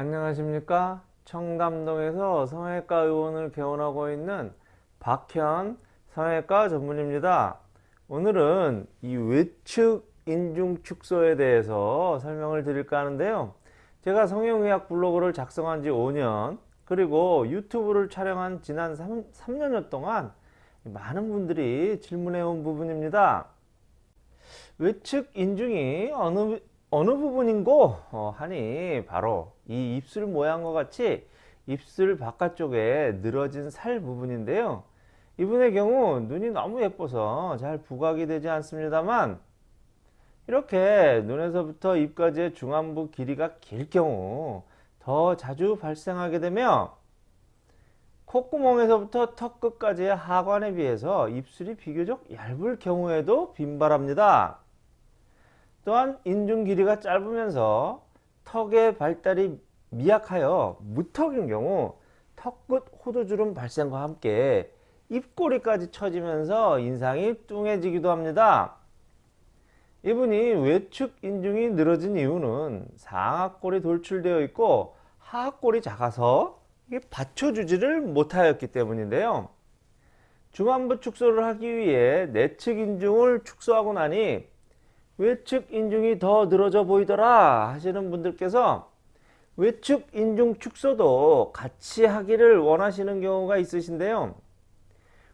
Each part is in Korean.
안녕하십니까? 청담동에서 성형외과 의원을 개원하고 있는 박현 성형외과 전문입니다. 오늘은 이 외측 인중 축소에 대해서 설명을 드릴까 하는데요. 제가 성형의학 블로그를 작성한 지 5년 그리고 유튜브를 촬영한 지난 3, 3년여 동안 많은 분들이 질문해 온 부분입니다. 외측 인중이 어느 어느 부분인고 어, 하니 바로 이 입술 모양과 같이 입술 바깥쪽에 늘어진 살 부분인데요 이분의 경우 눈이 너무 예뻐서 잘 부각이 되지 않습니다만 이렇게 눈에서부터 입까지의 중안부 길이가 길 경우 더 자주 발생하게 되며 콧구멍에서부터 턱 끝까지의 하관에 비해서 입술이 비교적 얇을 경우에도 빈발합니다. 또한 인중 길이가 짧으면서 턱의 발달이 미약하여 무턱인 경우 턱끝 호두주름 발생과 함께 입꼬리까지 처지면서 인상이 뚱해지기도 합니다. 이분이 외축 인중이 늘어진 이유는 상하골이 돌출되어 있고 하하골이 작아서 받쳐주지를 못하였기 때문인데요. 중안부 축소를 하기 위해 내측 인중을 축소하고 나니 외측 인중이 더 늘어져 보이더라 하시는 분들께서 외측 인중 축소도 같이 하기를 원하시는 경우가 있으신데요.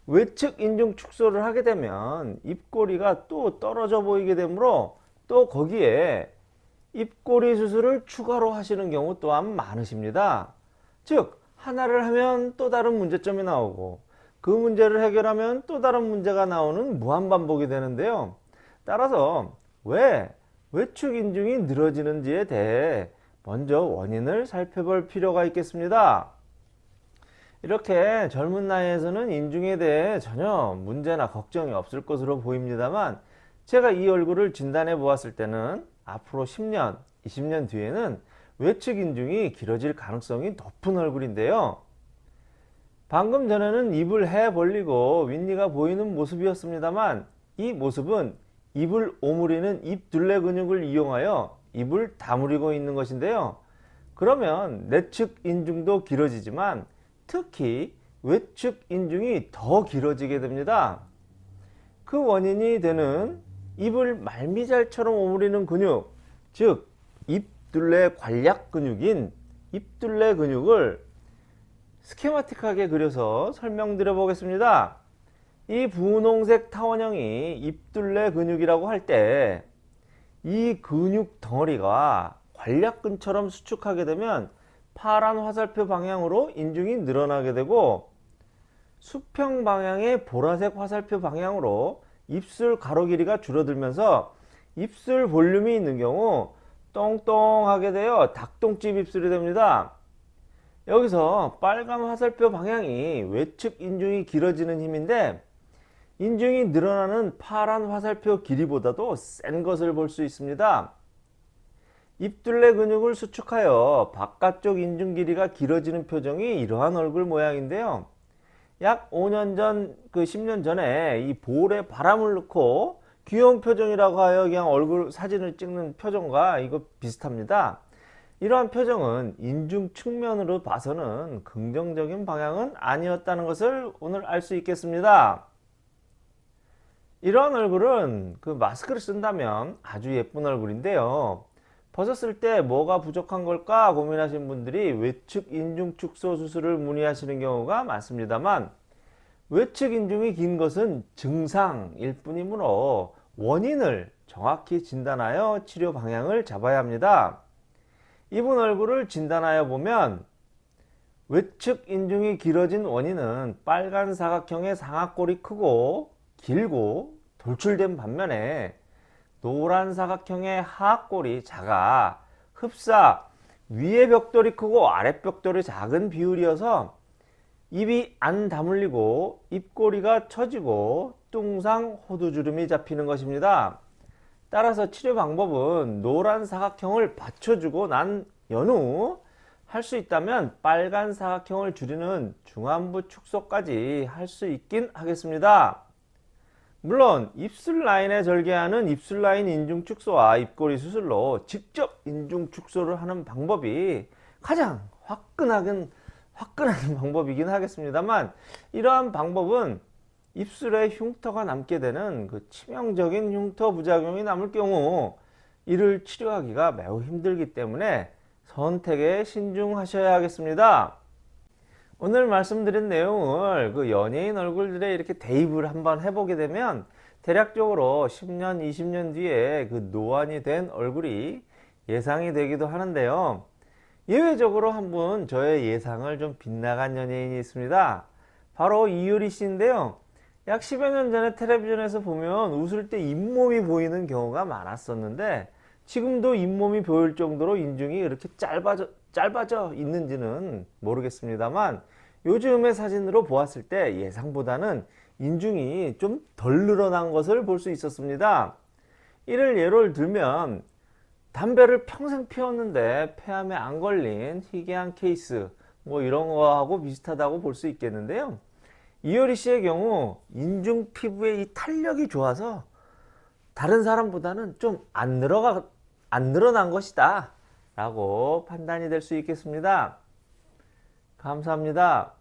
외측 인중 축소를 하게 되면 입꼬리가 또 떨어져 보이게 되므로 또 거기에 입꼬리 수술을 추가로 하시는 경우 또한 많으십니다. 즉 하나를 하면 또 다른 문제점이 나오고 그 문제를 해결하면 또 다른 문제가 나오는 무한반복이 되는데요. 따라서 왜 외축 인중이 늘어지는지에 대해 먼저 원인을 살펴볼 필요가 있겠습니다. 이렇게 젊은 나이에서는 인중에 대해 전혀 문제나 걱정이 없을 것으로 보입니다만 제가 이 얼굴을 진단해 보았을 때는 앞으로 10년, 20년 뒤에는 외측 인중이 길어질 가능성이 높은 얼굴인데요. 방금 전에는 입을 해 벌리고 윗니가 보이는 모습이었습니다만 이 모습은 입을 오므리는 입 둘레 근육을 이용하여 입을 다물이고 있는 것인데요. 그러면 내측 인중도 길어지지만 특히 외측 인중이 더 길어지게 됩니다. 그 원인이 되는 입을 말미잘처럼 오므리는 근육, 즉 입둘레 관략 근육인 입둘레 근육을 스케마틱하게 그려서 설명드려 보겠습니다. 이 분홍색 타원형이 입둘레 근육이라고 할 때 이 근육 덩어리가 관략근처럼 수축하게 되면 파란 화살표 방향으로 인중이 늘어나게 되고 수평 방향의 보라색 화살표 방향으로 입술 가로 길이가 줄어들면서 입술 볼륨이 있는 경우 똥똥하게 되어 닭똥집 입술이 됩니다. 여기서 빨간 화살표 방향이 외측 인중이 길어지는 힘인데 인중이 늘어나는 파란 화살표 길이보다도 센 것을 볼 수 있습니다. 입둘레 근육을 수축하여 바깥쪽 인중 길이가 길어지는 표정이 이러한 얼굴 모양인데요. 약 5년 전, 그 10년 전에 이 볼에 바람을 넣고 귀여운 표정이라고 하여 그냥 얼굴 사진을 찍는 표정과 이거 비슷합니다. 이러한 표정은 인중 측면으로 봐서는 긍정적인 방향은 아니었다는 것을 오늘 알 수 있겠습니다. 이런 얼굴은 그 마스크를 쓴다면 아주 예쁜 얼굴인데요. 벗었을 때 뭐가 부족한 걸까 고민하신 분들이 외측 인중 축소 수술을 문의하시는 경우가 많습니다만 외측 인중이 긴 것은 증상일 뿐이므로 원인을 정확히 진단하여 치료 방향을 잡아야 합니다. 이분 얼굴을 진단하여 보면 외측 인중이 길어진 원인은 빨간 사각형의 상악골이 크고 길고 돌출된 반면에 노란 사각형의 하악골이 작아 흡사 위의 벽돌이 크고 아래 벽돌이 작은 비율이어서 입이 안 다물리고 입꼬리가 처지고 뚱상 호두주름이 잡히는 것입니다. 따라서 치료 방법은 노란 사각형을 받쳐주고 난 연후 할 수 있다면 빨간 사각형을 줄이는 중안부 축소까지 할 수 있긴 하겠습니다. 물론 입술 라인에 절개하는 입술 라인 인중 축소와 입꼬리 수술로 직접 인중 축소를 하는 방법이 가장 화끈하긴 화끈한 방법이긴 하겠습니다만 이러한 방법은 입술에 흉터가 남게 되는 그 치명적인 흉터 부작용이 남을 경우 이를 치료하기가 매우 힘들기 때문에 선택에 신중하셔야 하겠습니다. 오늘 말씀드린 내용을 그 연예인 얼굴들에 이렇게 대입을 한번 해보게 되면 대략적으로 10년, 20년 뒤에 그 노안이 된 얼굴이 예상이 되기도 하는데요. 예외적으로 한 분 저의 예상을 좀 빗나간 연예인이 있습니다. 바로 이효리 씨인데요. 약 10여 년 전에 텔레비전에서 보면 웃을 때 잇몸이 보이는 경우가 많았었는데 지금도 잇몸이 보일 정도로 인중이 이렇게 짧아져, 짧아져 있는지는 모르겠습니다만 요즘의 사진으로 보았을 때 예상보다는 인중이 좀 덜 늘어난 것을 볼 수 있었습니다. 이를 예를 들면 담배를 평생 피웠는데 폐암에 안 걸린 희귀한 케이스 뭐 이런 거하고 비슷하다고 볼 수 있겠는데요. 이효리 씨의 경우 인중 피부의 이 탄력이 좋아서 다른 사람보다는 좀 안 늘어가 안 늘어난 것이다 라고 판단이 될 수 있겠습니다. 감사합니다.